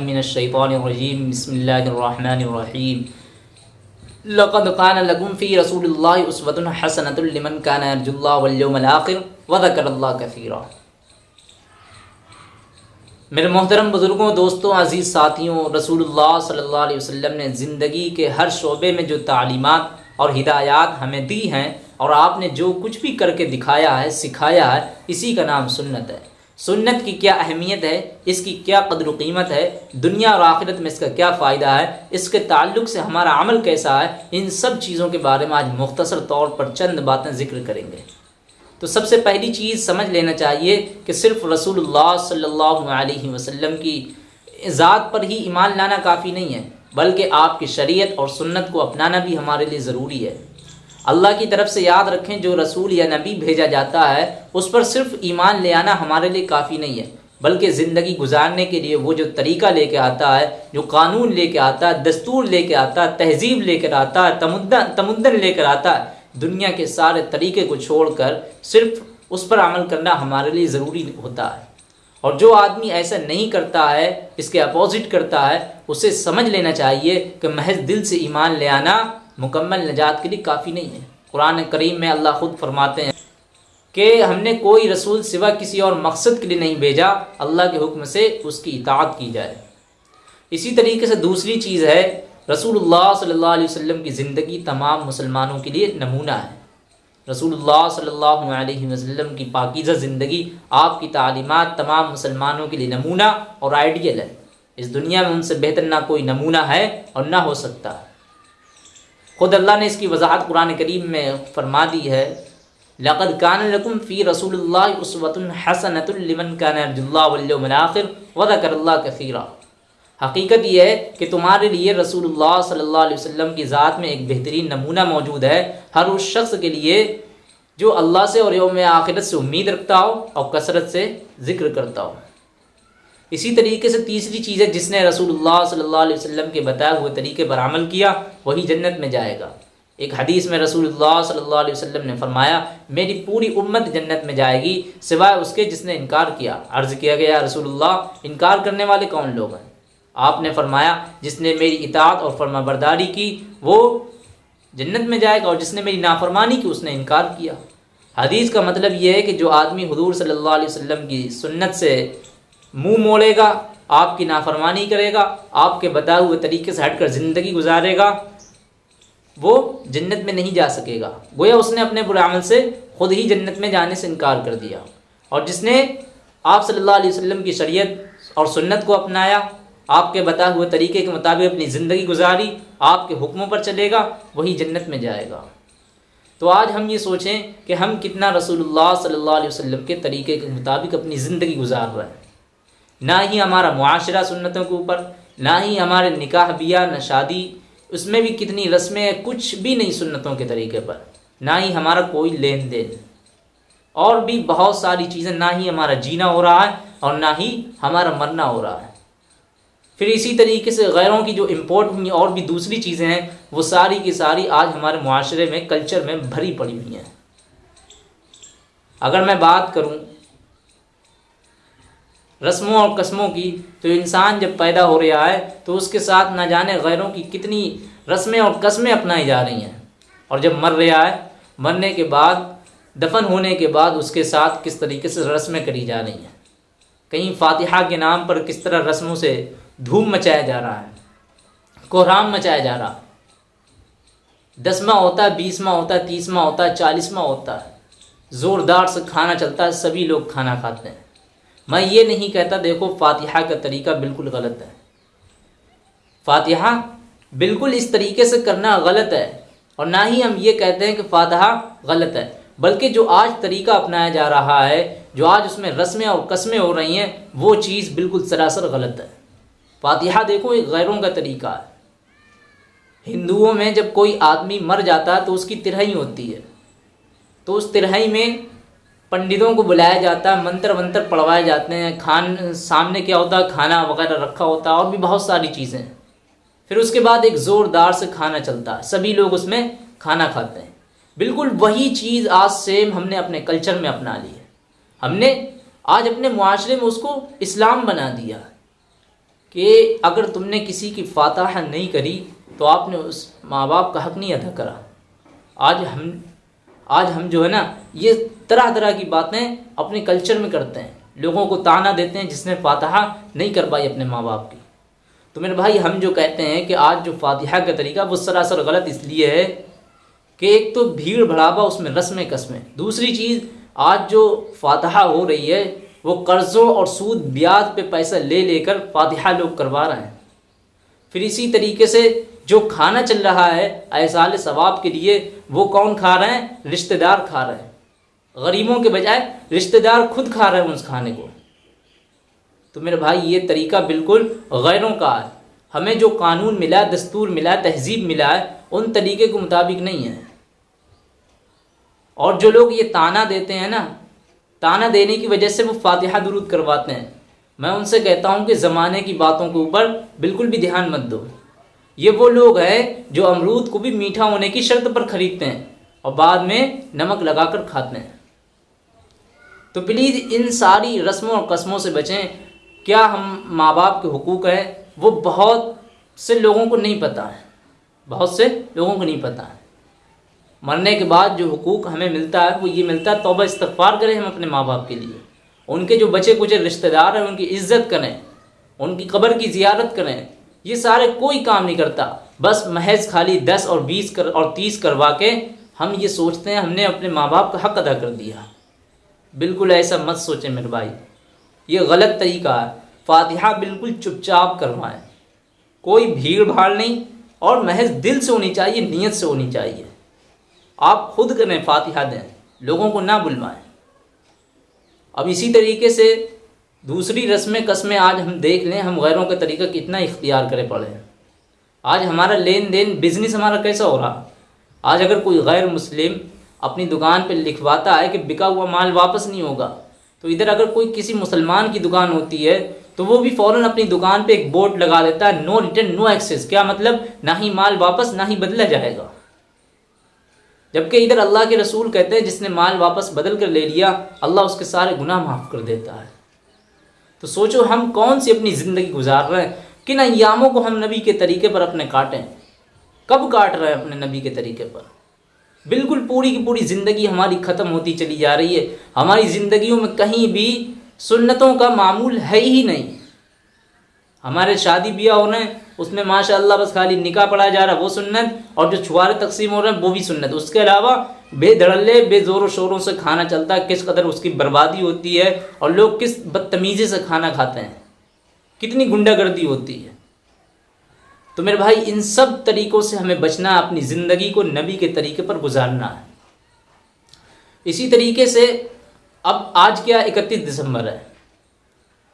मिनश शैतानिर रजीम बिस्मिल्लाहिर रहमानिर रहीम लक़द कान लकुम फ़ी हसनतुन लिमन कान यरजुल्लाह वल यawmal आखिर व ज़करल्लाह कसीरा मेरे मोहतरम बुज़ुर्गों, दोस्तों, अज़ीज़ साथियों, रसूलुल्लाह सल्लल्लाहु अलैहि वसल्लम ने ज़िंदगी के हर शोबे में जो तालीमात और हिदायत हमें दी हैं और आपने जो कुछ भी करके दिखाया है, सिखाया है, इसी का नाम सुन्नत है। सुन्नत की क्या अहमियत है? इसकी क्या कदर कीमत है? दुनिया और आखिरत में इसका क्या फ़ायदा है? इसके ताल्लुक से हमारा अमल कैसा है? इन सब चीज़ों के बारे में आज मुख्तसर तौर पर चंद बातें ज़िक्र करेंगे। तो सबसे पहली चीज़ समझ लेना चाहिए कि सिर्फ़ रसूलुल्लाह सल्लल्लाहु अलैहि वसल्लम की ज़ात पर ही ईमान लाना काफ़ी नहीं है, बल्कि आपकी शरीयत और सुन्नत को अपनाना भी हमारे लिए ज़रूरी है। अल्लाह की तरफ़ से याद रखें, जो रसूल या नबी भेजा जाता है, उस पर सिर्फ़ ईमान ले आना हमारे लिए काफ़ी नहीं है, बल्कि ज़िंदगी गुजारने के लिए वो जो तरीका लेके आता है, जो कानून लेके आता है, दस्तूर लेके आता है, तहजीब लेकर आता है तमुद्दन लेकर आता है, दुनिया के सारे तरीके को छोड़कर सिर्फ़ उस पर अमल करना हमारे लिए ज़रूरी होता है। और जो आदमी ऐसा नहीं करता है, इसके अपोजिट करता है, उसे समझ लेना चाहिए कि महज दिल से ईमान ले आना मुकम्मल नजात के लिए काफ़ी नहीं है। कुरान करीम में अल्लाह ख़ुद फरमाते हैं कि हमने कोई रसूल सिवा किसी और मकसद के लिए नहीं भेजा, अल्लाह के हुक्म से उसकी इतात की जाए। इसी तरीके से दूसरी चीज़ है, रसूलुल्लाह सल्लल्लाहु अलैहि वसल्लम की ज़िंदगी तमाम मुसलमानों के लिए नमूना है। रसूलुल्लाह सल्लल्लाहु अलैहि वसल्लम की पाकिज़ा ज़िंदगी, आपकी तालीमात तमाम मुसलमानों के लिए नमूना और आइडियल है। इस दुनिया में उनसे बेहतर ना कोई नमूना है और ना हो सकता। ख़ुद अल्लाह ने इसकी वजाहत कुरान करीम में फरमा दी है। लक़द कान लकुम फ़ी रसूलुल्लाह उसवतुन हसनतुल्लिमन कान अर्जुल्लाह वल आखिर व ज़करल्लाह कसीरा। हकीकत यह है कि तुम्हारे लिए रसूलुल्लाह सल्लल्लाहु अलैहि वसल्लम की ज़ात में एक बेहतरीन नमूना मौजूद है। हर उस शख्स के लिए जो अल्लाह से और योम आखिरत से उम्मीद रखता हो और कसरत से ज़िक्र करता हो। इसी तरीके से तीसरी चीज़ है जिसने रसूलुल्लाह सल्लल्लाहु अलैहि वसल्लम के बताए हुए तरीके पर अमल किया, वही जन्नत में जाएगा। एक हदीस में रसूलुल्लाह सल्लल्लाहु अलैहि वसल्लम ने फरमाया, मेरी पूरी उम्मत जन्नत में जाएगी, सिवाय उसके जिसने इनकार किया। अर्ज़ किया गया रसूलुल्लाह, इनकार करने वाले कौन लोग हैं? आपने फरमाया, जिसने मेरी इतात और फरमाबरदारी की, वो जन्नत में जाएगा, और जिसने मेरी नाफरमानी की, उसने इनकार किया। हदीस का मतलब ये है कि जो आदमी हजूर सल्ला वसल्लम की सुन्नत से मुँह मोड़ेगा, आपकी नाफरमानी करेगा, आपके बताए हुए तरीके से हटकर ज़िंदगी गुजारेगा, वो जन्नत में नहीं जा सकेगा। गोया उसने अपने बुरे अमल से ख़ुद ही जन्नत में जाने से इनकार कर दिया। और जिसने आप सल्लल्लाहु अलैहि वसल्लम की शरीयत और सुन्नत को अपनाया, आपके बताए हुए तरीके के मुताबिक अपनी ज़िंदगी गुजारी, आपके हुक्मों पर चलेगा, वही जन्नत में जाएगा। तो आज हम ये सोचें कि हम कितना रसूलुल्लाह सल्लल्लाहु अलैहि वसल्लम के तरीके के मुताबिक अपनी ज़िंदगी गुजार रहे हैं। ना ही हमारा मुआशरा सुन्नतों के ऊपर, ना ही हमारे निकाह बिया न शादी, उसमें भी कितनी रस्में कुछ भी नहीं सुन्नतों के तरीके पर। ना ही हमारा कोई लेन देन और भी बहुत सारी चीज़ें, ना ही हमारा जीना हो रहा है और ना ही हमारा मरना हो रहा है। फिर इसी तरीके से गैरों की जो इम्पोर्ट हुई और भी दूसरी चीज़ें हैं, वो सारी की सारी आज हमारे माशरे में कल्चर में भरी पड़ी हुई हैं। अगर मैं बात करूँ रस्मों और कस्मों की तो इंसान जब पैदा हो रहा है तो उसके साथ ना जाने गैरों की कितनी रस्में और कस्में अपनाई जा रही हैं। और जब मर रहा है, मरने के बाद, दफन होने के बाद उसके साथ किस तरीके से रस्में करी जा रही हैं। कहीं फातिहा के नाम पर किस तरह रस्मों से धूम मचाया जा रहा है, कोहराम मचाया जा रहा दसवा होता है बीसवा होता है तीसवा होता है चालीसवा होता है। ज़ोरदार से खाना चलता है, सभी लोग खाना खाते हैं। मैं ये नहीं कहता, देखो, फातिहा का तरीका बिल्कुल गलत है। फातिहा बिल्कुल इस तरीके से करना गलत है, और ना ही हम ये कहते हैं कि फातिहा गलत है, बल्कि जो आज तरीका अपनाया जा रहा है, जो आज उसमें रस्में और कस्में हो रही हैं, वो चीज़ बिल्कुल सरासर गलत है। फातिहा देखो एक गैरों का तरीका है। हिंदुओं में जब कोई आदमी मर जाता है तो उसकी तिरहई होती है। तो उस तिरहई में पंडितों को बुलाया जाता है, मंत्र वंत्र पढ़वाए जाते हैं, खान, सामने क्या होता है, खाना वगैरह रखा होता है, और भी बहुत सारी चीज़ें फिर उसके बाद एक ज़ोरदार से खाना चलता है, सभी लोग उसमें खाना खाते हैं। बिल्कुल वही चीज़ आज सेम हमने अपने कल्चर में अपना ली है। हमने आज अपने मुआशरे में उसको इस्लाम बना दिया कि अगर तुमने किसी की फातह नहीं करी तो आपने उस माँ बाप का हक नहीं अदा करा। आज हम आज हम जो है ना, ये तरह तरह की बातें अपने कल्चर में करते हैं। लोगों को ताना देते हैं जिसने फातहा नहीं कर पाई अपने माँ बाप की। तो मेरे भाई, हम जो कहते हैं कि आज जो फातिहा का तरीका, वो सरासर गलत इसलिए है कि एक तो भीड़ भड़ावा उसमें रस्म कसमें दूसरी चीज़, आज जो फातहा हो रही है, वो कर्ज़ों और सूद, ब्याज पे पैसा ले लेकर फातिहा लोग करवा रहे हैं। फिर इसी तरीके से जो खाना चल रहा है, ऐसाल सवाब के लिए, वो कौन खा रहे हैं? रिश्तेदार खा रहे हैं। गरीबों के बजाय, रिश्तेदार खुद खा रहे हैं उस खाने को। तो मेरे भाई, ये तरीका बिल्कुल गैरों का है। हमें जो कानून मिला, दस्तूर मिला, तहजीब मिला है, उन तरीके के मुताबिक नहीं है। और जो लोग ये ताना देते हैं ना, ताना देने की वजह से वो फातिहा दुरुद करवाते हैं। मैं उनसे कहता हूँ कि ज़माने की बातों के ऊपर बिल्कुल भी ध्यान मत दो। ये वो लोग हैं जो अमरूद को भी मीठा होने की शर्त पर ख़रीदते हैं और बाद में नमक लगाकर खाते हैं। तो प्लीज़ इन सारी रस्मों और कस्मों से बचें। क्या हम माँ बाप के हकूक़ हैं? वो बहुत से लोगों को नहीं पता है। बहुत से लोगों को नहीं पता है। मरने के बाद जो हकूक़ हमें मिलता है, वो ये मिलता है, तोबा इस्तफ़ार करें हम अपने माँ बाप के लिए। उनके जो बचे कुचे रिश्तेदार हैं, उनकी इज़्ज़त करें। उनकी कब्र की ज़ियारत करें। ये सारे कोई काम नहीं करता। बस महज खाली दस और बीस कर, और तीस करवा के हम ये सोचते हैं, हमने अपने माँ बाप का हक अदा कर दिया। बिल्कुल ऐसा मत सोचें मेरे भाई। ये गलत तरीका है। फातिहा बिल्कुल चुपचाप करवाएँ। कोई भीड़ भाड़ नहीं और महज दिल से होनी चाहिए, नीयत से होनी चाहिए। आप खुद करें, फातिहा दें। लोगों को ना बुलवाएँ। अब इसी तरीके से दूसरी रस्में कस्में आज हम देख लें, हम गैरों के तरीका कितना इख्तियार करें पड़े आज हमारा लेन देन बिज़नेस हमारा कैसा हो रहा? आज अगर कोई गैर मुस्लिम अपनी दुकान पर लिखवाता है कि बिका हुआ माल वापस नहीं होगा तो इधर अगर कोई किसी मुसलमान की दुकान होती है तो वो भी फ़ौरन अपनी दुकान पे एक बोर्ड लगा देता है नो रिटर्न नो एक्सेस क्या मतलब? ना ही माल वापस, ना ही बदला जाएगा। जबकि इधर अल्लाह के रसूल कहते हैं, जिसने माल वापस बदल कर ले लिया, अल्लाह उसके सारे गुनाह माफ़ कर देता है। तो सोचो हम कौन सी अपनी ज़िंदगी गुजार रहे हैं? किन अयामों को हम नबी के तरीके पर अपने काटें? कब काट रहे हैं अपने नबी के तरीके पर? बिल्कुल पूरी की पूरी ज़िंदगी हमारी ख़त्म होती चली जा रही है। हमारी ज़िंदगियों में कहीं भी सुन्नतों का मामूल है ही नहीं। हमारे शादी ब्याह हो रहे हैं उसमें माशाल्लाह बस खाली निकाह पढ़ा जा रहा है, वो सुन्नत, और जो छुआरे तकसीम हो रहे हैं, वो भी सुन्नत। उसके अलावा बेधड़ल्ले, बेज़ोरों शोरों से खाना चलता है, किस कदर उसकी बर्बादी होती है, और लोग किस बदतमीज़ी से खाना खाते हैं। कितनी गुंडागर्दी होती है। तो मेरे भाई, इन सब तरीक़ों से हमें बचना, अपनी ज़िंदगी को नबी के तरीके पर गुजारना है। इसी तरीके से अब आज क्या इकतीस दिसंबर है?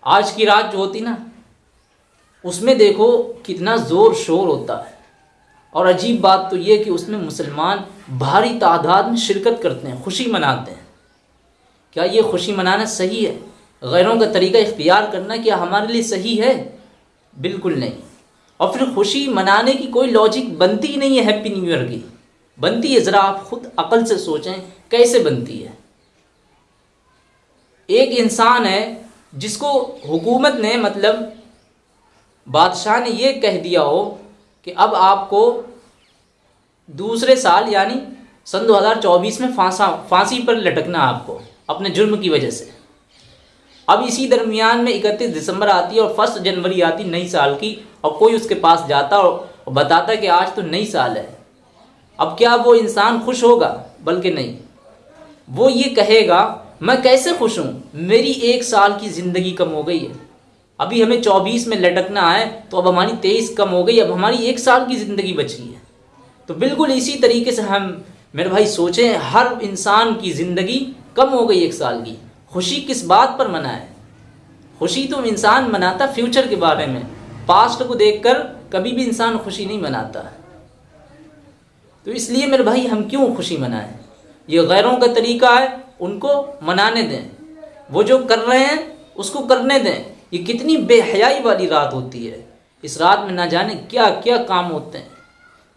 आज की रात जो होती ना उसमें देखो कितना ज़ोर शोर होता है। और अजीब बात तो ये कि उसमें मुसलमान भारी तादाद में शिरकत करते हैं, खुशी मनाते हैं। क्या ये खुशी मनाना सही है? गैरों का तरीका इख्तियार करना क्या हमारे लिए सही है? बिल्कुल नहीं। और फिर खुशी मनाने की कोई लॉजिक बनती ही नहीं है हैप्पी न्यू ईयर की। बनती है, ज़रा आप खुद अकल से सोचें कैसे बनती है। एक इंसान है जिसको हुकूमत ने मतलब बादशाह ने ये कह दिया हो कि अब आपको दूसरे साल, यानी सन 2024 में फांसा, फांसी पर लटकना आपको, अपने जुर्म की वजह से। अब इसी दरमियान में इकतीस दिसंबर आती है और फ़र्स्ट जनवरी आती नई साल की, और कोई उसके पास जाता और बताता कि आज तो नई साल है। अब क्या वो इंसान खुश होगा? बल्कि नहीं। वो ये कहेगा, मैं कैसे खुश हूँ? मेरी एक साल की ज़िंदगी कम हो गई है। अभी हमें चौबीस में लटकना है तो अब हमारी तेईस कम हो गई, अब हमारी एक साल की ज़िंदगी बची है। तो बिल्कुल इसी तरीके से हम, मेरे भाई, सोचें, हर इंसान की ज़िंदगी कम हो गई एक साल की। खुशी किस बात पर मनाए? खुशी तो इंसान मनाता फ्यूचर के बारे में। पास्ट को देखकर कभी भी इंसान खुशी नहीं मनाता। तो इसलिए मेरे भाई, हम क्यों खुशी मनाएँ? ये गैरों का तरीका है, उनको मनाने दें। वो जो कर रहे हैं, उसको करने दें। ये कितनी बेहयाई वाली रात होती है। इस रात में ना जाने क्या क्या काम होते हैं।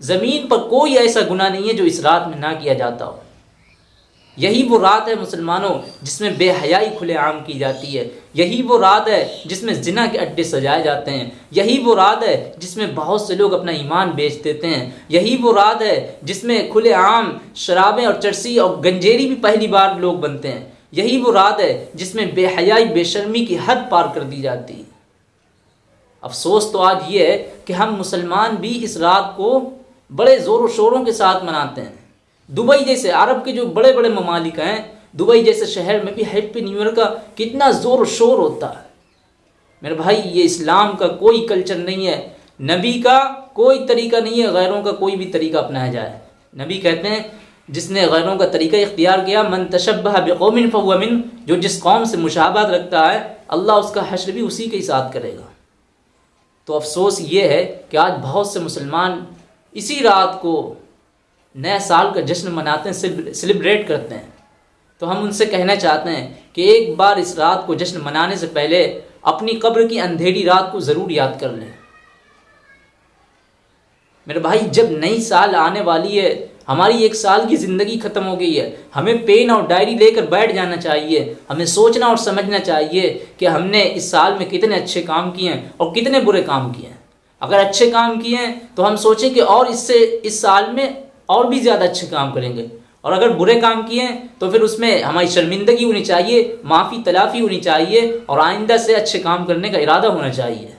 ज़मीन पर कोई ऐसा गुना नहीं है जो इस रात में ना किया जाता हो। यही वो रात है मुसलमानों, जिसमें बेहयाई खुलेआम की जाती है। यही वो रात है जिसमें जिना के अड्डे सजाए जाते हैं। यही वो रात है जिसमें बहुत से लोग अपना ईमान बेच देते हैं। यही वो रात है जिसमें खुलेआम शराबें और चर्सी और गंजेरी भी पहली बार लोग बनते हैं। यही वो रात है जिसमें बेहयाई, बेशर्मी की हद पार कर दी जाती। है अफसोस तो आज ये है कि हम मुसलमान भी इस रात को बड़े ज़ोरों शोरों के साथ मनाते हैं। दुबई जैसे अरब के जो बड़े बड़े ममालिक हैं, दुबई जैसे शहर में भी हैप्पी न्यू ईयर का कितना ज़ोर शोर होता है। मेरे भाई, ये इस्लाम का कोई कल्चर नहीं है। नबी का कोई तरीका नहीं है, गैरों का कोई भी तरीका अपनाया जाए। नबी कहते हैं जिसने गैरों का तरीका इख्तियार किया, मन तशब्बह बेकौमिन फ़वमिन जो जिस कौम से मुशाबत रखता है, अल्लाह उसका हश्र भी उसी के साथ करेगा। तो अफसोस ये है कि आज बहुत से मुसलमान इसी रात को नए साल का जश्न मनाते हैं सेलिब्रेट करते हैं। तो हम उनसे कहना चाहते हैं कि एक बार इस रात को जश्न मनाने से पहले अपनी कब्र की अंधेरी रात को ज़रूर याद कर लें। मेरे भाई, जब नई साल आने वाली है हमारी एक साल की ज़िंदगी ख़त्म हो गई है। हमें पेन और डायरी लेकर बैठ जाना चाहिए। हमें सोचना और समझना चाहिए कि हमने इस साल में कितने अच्छे काम किए हैं और कितने बुरे काम किए हैं। अगर अच्छे काम किए हैं तो हम सोचें कि और इससे, इस साल में और भी ज़्यादा अच्छे काम करेंगे। और अगर बुरे काम किए हैं तो फिर उसमें हमारी शर्मिंदगी होनी चाहिए, माफ़ी, तलाफ़ी होनी चाहिए और आइंदा से अच्छे काम करने का इरादा होना चाहिए।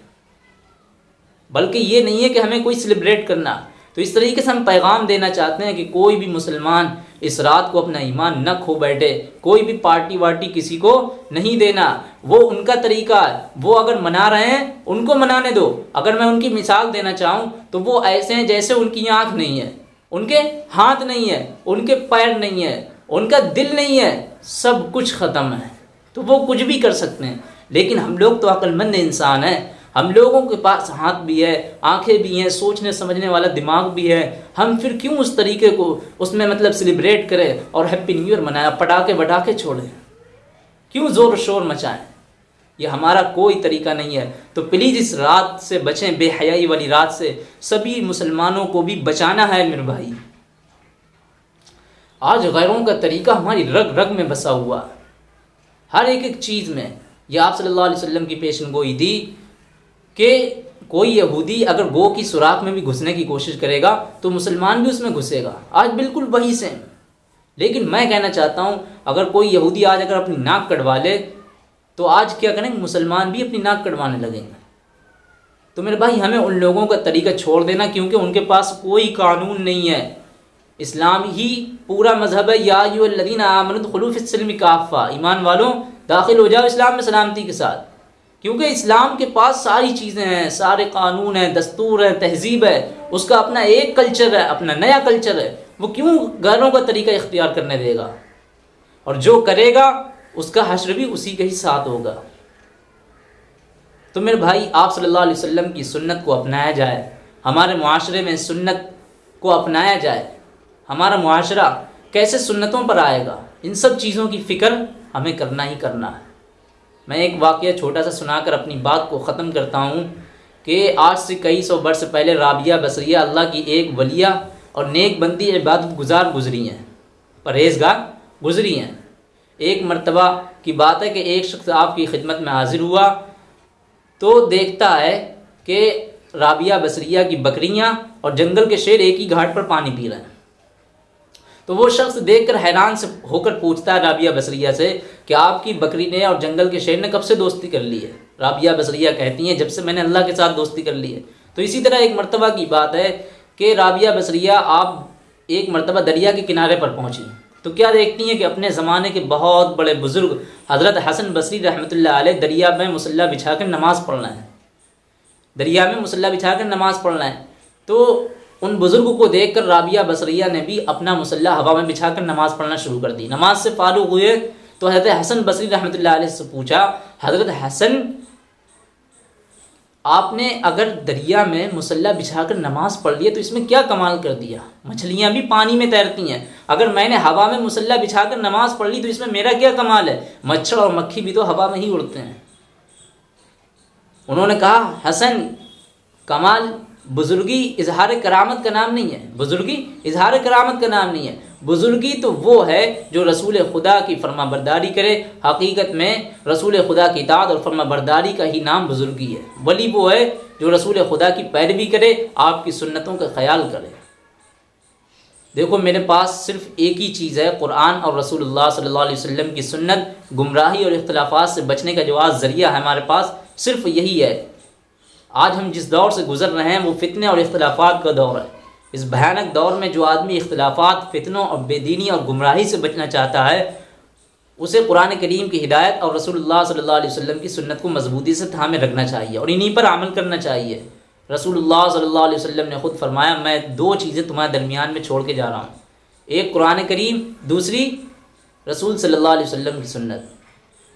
बल्कि ये नहीं है कि हमें कोई सेलिब्रेट करना। तो इस तरीके से हम पैगाम देना चाहते हैं कि कोई भी मुसलमान इस रात को अपना ईमान न खो बैठे, कोई भी पार्टी वार्टी किसी को नहीं देना। वो उनका तरीका, वो अगर मना रहे हैं, उनको मनाने दो। अगर मैं उनकी मिसाल देना चाहूँ तो वो ऐसे हैं जैसे उनकी आँख नहीं है, उनके हाथ नहीं है, उनके पैर नहीं है, उनका दिल नहीं है, सब कुछ ख़त्म है। तो वो कुछ भी कर सकते हैं। लेकिन हम लोग तो अक्लमंद इंसान हैं। हम लोगों के पास हाथ भी है, आँखें भी हैं, सोचने, समझने वाला दिमाग भी है। हम फिर क्यों उस तरीके को उसमें मतलब सेलिब्रेट करें और हैप्पी न्यू ईयर मनाया पटाखे बटाखे छोड़ें? क्यों ज़ोर शोर मचाएँ? ये हमारा कोई तरीका नहीं है। तो प्लीज़ इस रात से बचें, बेहयाई वाली रात से। सभी मुसलमानों को भी बचाना है मेरे भाई। आज गैरों का तरीका हमारी रग रग में बसा हुआ। हर एक एक चीज़ में। यह आप सल्लल्लाहु अलैहि वसल्लम की पेशन गोई थी। कि कोई यहूदी अगर गो की सुराख में भी घुसने की कोशिश करेगा तो मुसलमान भी उसमें घुसेगा। आज बिल्कुल वही से लेकिन मैं कहना चाहता हूँ, अगर कोई यहूदी आज अगर अपनी नाक कटवा ले तो आज क्या करेंगे? मुसलमान भी अपनी नाक कटवाने लगेंगे। तो मेरे भाई, हमें उन लोगों का तरीका छोड़ देना, क्योंकि उनके पास कोई कानून नहीं है। इस्लाम ही पूरा मज़हब है यादीन आमनखलूफ़िसलम काफ़ा ईमान वालों, दाखिल हो जाओ इस्लाम में सलामती के साथ। क्योंकि इस्लाम के पास सारी चीज़ें हैं, सारे कानून हैं, दस्तूर हैं, तहजीब है, उसका अपना एक कल्चर है, अपना नया कल्चर है। वो क्यों घरों का तरीका इख्तियार करने देगा? और जो करेगा, उसका हश्र भी उसी के ही साथ होगा। तो मेरे भाई, आप सल्लल्लाहु अलैहि वसल्लम की सुन्नत को अपनाया जाए, हमारे माशरे में सुन्नत को अपनाया जाए, हमारा माशरा कैसे सुन्नतों पर आएगा? इन सब चीज़ों की फ़िक्र हमें करना ही करना है। मैं एक वाक़ छोटा सा सुनाकर अपनी बात को ख़त्म करता हूँ कि आज से कई सौ वर्ष पहले राबिया बसरिया अल्लाह की एक वलिया और नेक बंदी इबादत गुजार गुजरी हैं, परहेजगार गुजरी हैं। एक मरतबा की बात है कि एक शख्स आपकी खिदमत में हाजिर हुआ तो देखता है कि राबिया बसरिया की बकरियाँ और जंगल के शेर एक ही घाट पर पानी पी रहे हैं। तो वो शख्स देखकर हैरान से होकर पूछता है राबिया बसरिया से कि आपकी बकरी ने और जंगल के शेर ने कब से दोस्ती कर ली है? राबिया बसरिया कहती हैं, जब से मैंने अल्लाह के साथ दोस्ती कर ली है। तो इसी तरह एक मरतबा की बात है कि राबिया बसरिया, आप एक मरतबा दरिया के किनारे पर पहुँची। तो क्या देखती हैं कि अपने ज़माने के बहुत बड़े बुज़ुर्ग हज़रत हसन बसरी रहमत दरिया में मुसल्ला बिछा कर नमाज़ पढ़ना है। दरिया में मुसल्ला बिछा कर नमाज़ पढ़ना है। तो उन बुज़ुर्ग को देख कर राबिया बसरिया ने भी अपना मुसल्ला हवा में बिछा कर नमाज़ पढ़ना शुरू कर दी। नमाज़ से फारूक हुए तो हज़रत हसन बसरी रहमत से पूछा, हज़रत हसन, आपने अगर दरिया में मुसल्ला बिछाकर नमाज़ पढ़ लिया तो इसमें क्या कमाल कर दिया? मछलियाँ भी पानी में तैरती हैं। अगर मैंने हवा में मुसल्ला बिछाकर नमाज़ पढ़ ली तो इसमें मेरा क्या कमाल है? मच्छर और मक्खी भी तो हवा में ही उड़ते हैं। उन्होंने कहा, हसन, कमाल बुजुर्गी इजहार करामत का नाम नहीं है। बुजुर्गी इजहार करामत का नाम नहीं है। बुजुर्गी तो वो है जो रसूल खुदा की फर्मा बरदारी करे। हकीकत में रसूल खुदा की इतात और फर्मा बरदारी का ही नाम बुजुर्गी है। वली वो है जो रसूल खुदा की पैरवी करे, आपकी सुन्नतों का ख्याल करे। देखो, मेरे पास सिर्फ़ एक ही चीज़ है, कुरान और रसूलुल्लाह सल्लल्लाहु अलैहि वसल्लम की सुन्नत। गुमराही और इख्तलाफात से बचने का जो आज ज़रिया है हमारे पास, सिर्फ़ यही है। आज हम जिस दौर से गुजर रहे हैं, वो फितने और इख्तलाफात का दौर है। इस भयानक दौर में जो आदमी इख्तलाफात, फितनों और बेदीनी और गुमराही से बचना चाहता है, उसे कुरान करीम की हिदायत और रसूलुल्लाह सल्लल्लाहु अलैहि वसल्लम की सुन्नत को मजबूती से थामे रखना चाहिए और इन्हीं पर अमल करना चाहिए। रसूलुल्लाह सल्लल्लाहु अलैहि वसल्लम ने खुद फरमाया, मैं दो चीज़ें तुम्हारे दरमियान में छोड़ के जा रहा हूँ। एक कुरान करीम, दूसरी रसूल सल्लल्लाहु अलैहि वसल्लम की सुन्नत।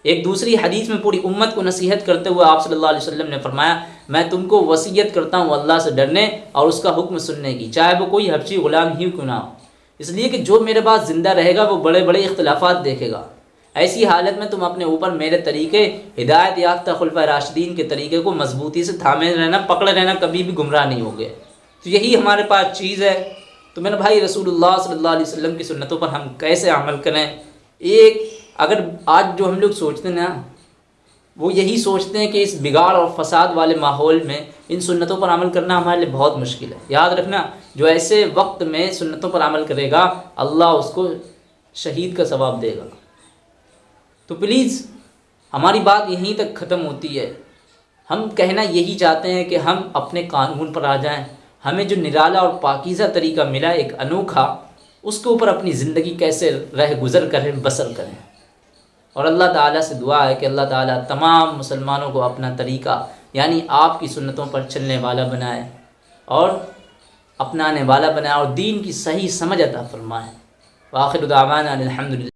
एक दूसरी हदीस में पूरी उम्मत को नसीहत करते हुए आप सल्लल्लाहु अलैहि वसल्लम ने फरमाया मैं तुमको वसीयत करता हूँ अल्लाह से डरने और उसका हुक्म सुनने की। चाहे वो कोई हबशी गुलाम ही क्यों ना हो। इसलिए कि जो मेरे पास ज़िंदा रहेगा, वो बड़े बड़े इख्तलाफात देखेगा। ऐसी हालत में तुम अपने ऊपर मेरे तरीके, हिदायत याफ्ता खुलफा राशिदीन के तरीके को मजबूती से थामे रहना, पकड़े रहना कभी भी गुमराह नहीं हो गए तो यही हमारे पास चीज़ है। तो मेरे भाई रसूलुल्लाह सल्लल्लाहु अलैहि वसल्लम की सुन्नतों पर हम कैसे अमल करें? एक, अगर आज जो हम लोग सोचते हैं ना वो यही सोचते हैं कि इस बिगाड़ और फसाद वाले माहौल में इन सुन्नतों पर अमल करना हमारे लिए बहुत मुश्किल है। याद रखना, जो ऐसे वक्त में सुन्नतों पर अमल करेगा, अल्लाह उसको शहीद का सवाब देगा। तो प्लीज़ हमारी बात यहीं तक ख़त्म होती है। हम कहना यही चाहते हैं कि हम अपने कानून पर आ जाएँ। हमें जो निराला और पाकिज़ा तरीका मिला एक अनोखा, उसके ऊपर अपनी ज़िंदगी कैसे रह गुज़र करें, बसर करें। और अल्लाह ताला से दुआ है कि अल्लाह ताला तमाम मुसलमानों को अपना तरीका, यानी आपकी सुन्नतों पर चलने वाला बनाए और अपनाने वाला बनाए और दीन की सही समझ अता फरमाए। वाखिर उदावाना अलहमदिल्ला